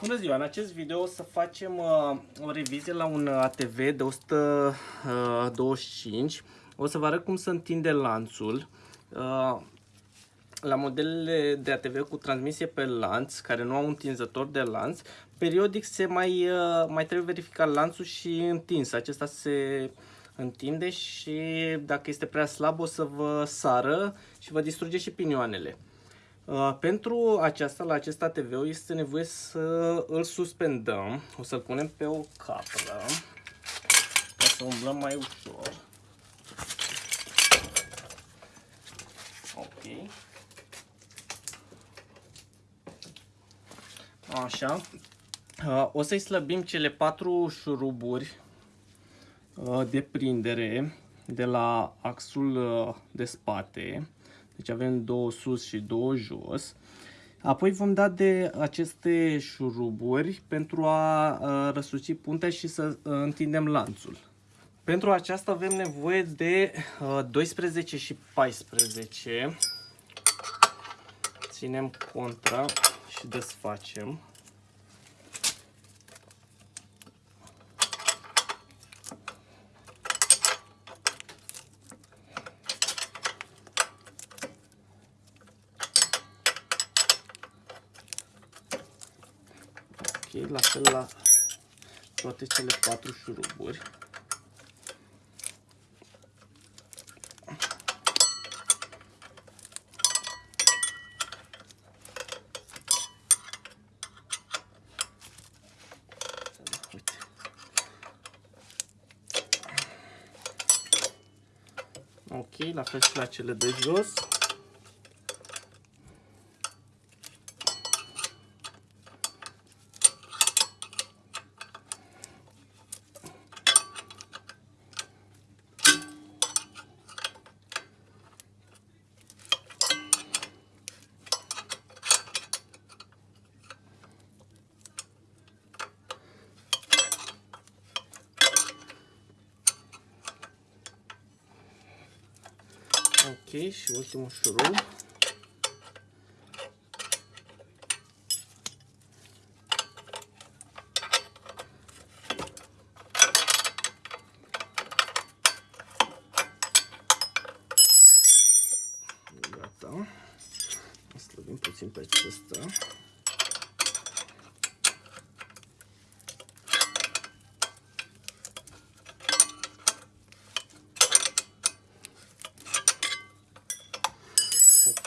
Bună ziua! În acest video o să facem uh, o revizie la un ATV de 125. Uh, o să vă arăt cum să întinde lanțul. Uh, la modelele de ATV cu transmisie pe lanț, care nu au întinzător de lanț, periodic se mai, uh, mai trebuie verificat lanțul și întins. Acesta se întinde și dacă este prea slab o să vă sară și vă distruge și pinioanele. Uh, pentru aceasta, la acest ATV este nevoie să îl suspendăm. O să-l punem pe o capră ca să umblăm mai ușor. Ok. Așa. Uh, o să-i slăbim cele patru șuruburi uh, de prindere de la axul de spate deci avem două sus și două jos. Apoi vom da de aceste șuruburi pentru a răsuci puntea și să întindem lanțul. Pentru aceasta avem nevoie de 12 și 14. Ținem contra și desfacem. La fel la toate cele patru șuruburi. Ok, la fel și la cele de jos. Ok, și ultimul șurub. Gata. Slăbim puțin pe acesta.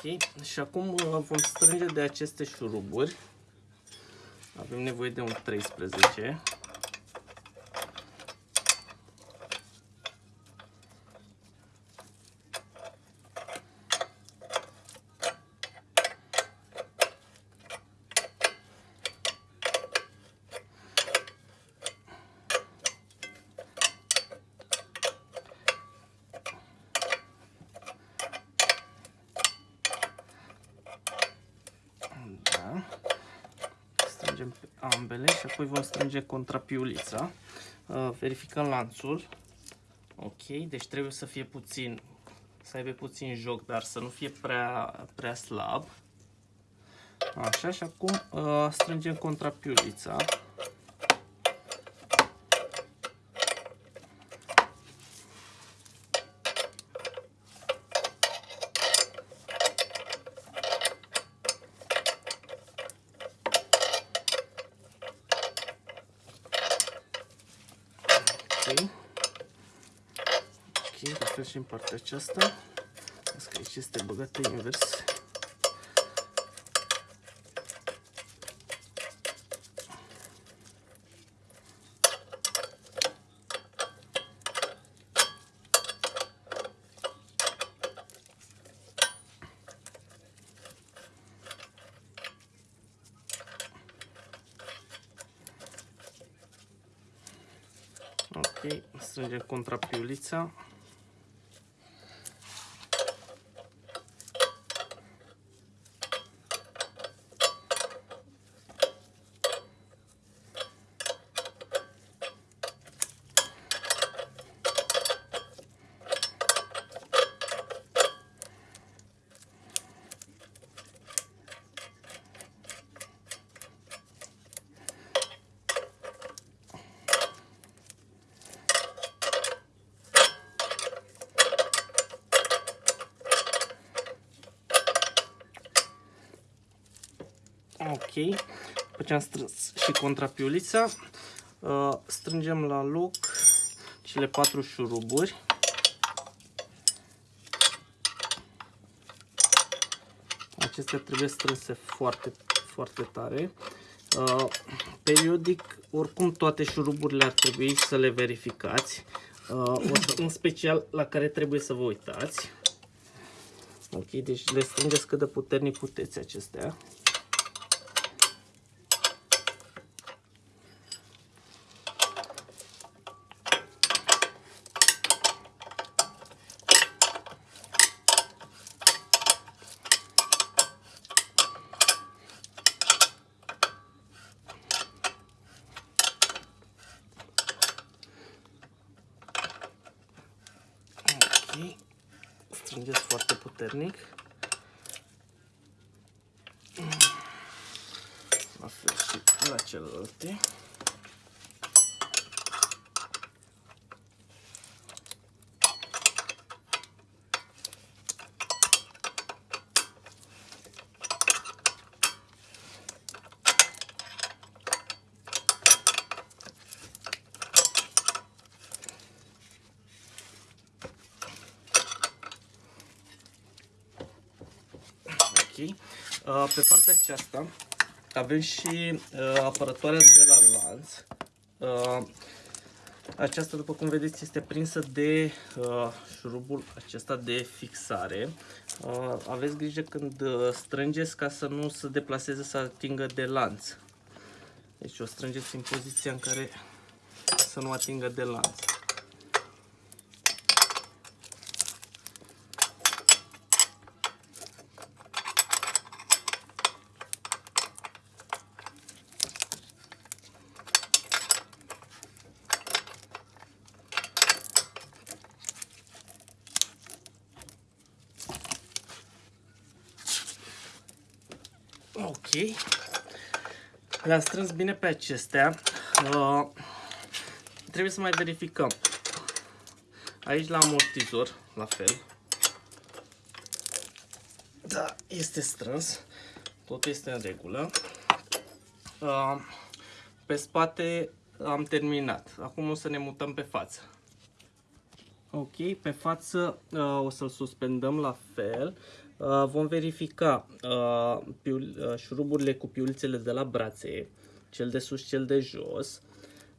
Ok, și acum uh, vom strânge de aceste șuruburi. Avem nevoie de un 13. Strângem ambele și apoi vom strânge contrapiulița. Uh, verificăm lanțul. Ok, deci trebuie să fie puțin, să aibă puțin joc, dar să nu fie prea, prea slab. Așa, și acum uh, strângem contrapiulița. Ok, la fel și în partea aceasta. Vezi că aici este băgată invers. Ok, strângem contrapiulița. Ok. După ce am strâns și contrapiulița, uh, strângem la loc cele patru șuruburi. Acestea trebuie strânse foarte, foarte tare. Uh, periodic, oricum toate șuruburile ar trebui să le verificați. Uh, o să, în special la care trebuie să vă uitați. Ok, deci le strângeți cât de puternic puteți acestea. Ok, strângeți foarte puternic. La fel și la celelalte. Ok. Uh, Pe partea aceasta avem și uh, apărătoarea de la lanț. Uh, Aceasta, după cum vedeți, este prinsă de uh, șurubul acesta de fixare. Uh, aveți grijă când uh, strângeți ca să nu se deplaseze, să atingă de lanț. Deci o strângeți în poziția în care să nu atingă de lanț. Ok. Le-am strâns bine pe acestea. Uh, trebuie să mai verificăm. Aici la amortizor, la fel. Da, este strâns. Totul este în regulă. Uh, pe spate am terminat. Acum o să ne mutăm pe față. Ok, pe față uh, o să-l suspendăm la fel. Uh, vom verifica uh, piul, uh, șuruburile cu piulițele de la brațe, cel de sus, cel de jos,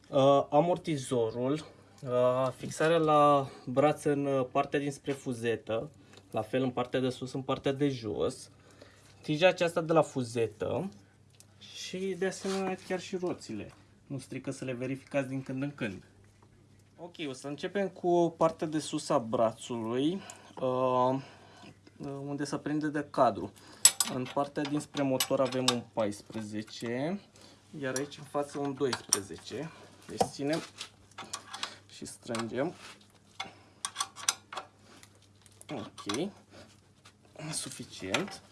uh, amortizorul, uh, fixarea la brațe în uh, partea dinspre fuzetă, la fel în partea de sus, în partea de jos, tija aceasta de la fuzetă și de asemenea chiar și roțile. Nu strică să le verificați din când în când. Ok, o să începem cu partea de sus a brațului, uh, unde se prinde de cadru. În partea dinspre motor avem un 14, iar aici în față un 12. Deci ținem și strângem. Ok, suficient.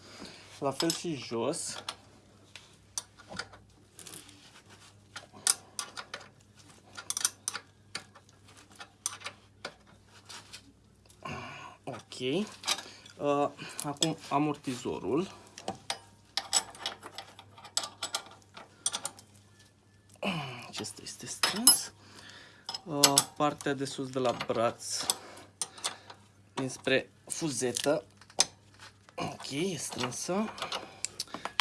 La fel și jos. Ok. Uh, acum amortizorul. Acesta este strâns. Uh, partea de sus de la braț dinspre fuzetă. Ok, e strânsă.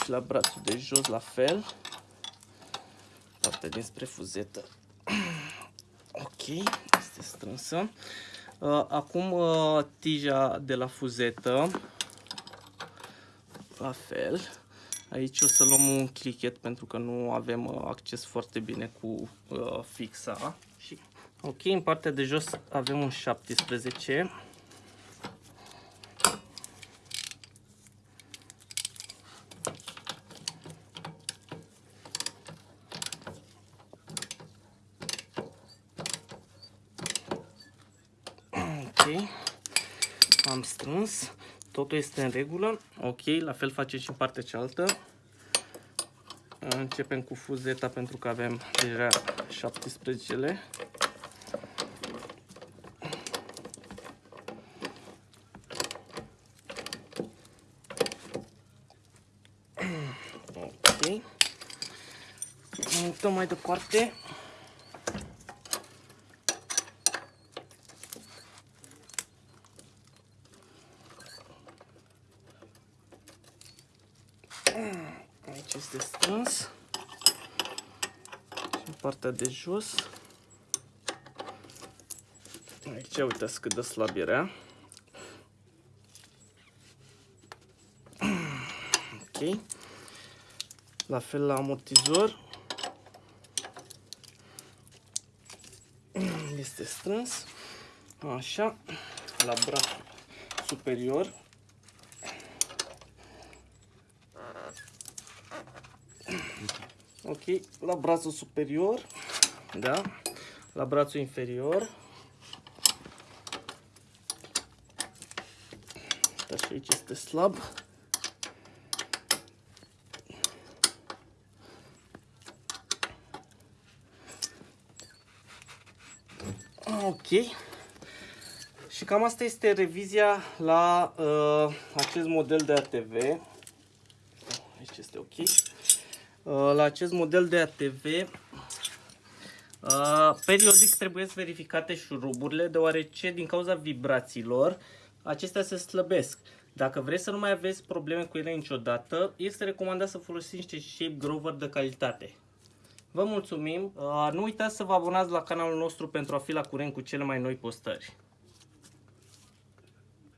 Și la brațul de jos la fel. Partea dinspre fuzetă. Ok, este strânsă. Uh, acum uh, tija de la fuzetă, la fel. Aici o să luăm un clichet pentru că nu avem uh, acces foarte bine cu fixa. Și, ok, în partea de jos avem un 17. Am strâns, totul este în regulă, ok, la fel facem și în partea cealaltă. Începem cu fuzeta pentru că avem deja 17-le. Ok. Mutăm mai departe. Aici este strâns. Și în partea de jos. Aici uitați cât de slab era. Ok. La fel la amortizor. Este strâns. Așa. La braț superior. Ok, la brațul superior, da, la brațul inferior. Da, și aici este slab. Ok. Și cam asta este revizia la uh, acest model de ATV. Aici este ok. Uh, la acest model de ATV uh, periodic trebuie să verificate șuruburile deoarece din cauza vibrațiilor acestea se slăbesc. Dacă vreți să nu mai aveți probleme cu ele niciodată, este recomandat să folosiți niște shape grover de calitate. Vă mulțumim! Uh, nu uitați să vă abonați la canalul nostru pentru a fi la curent cu cele mai noi postări.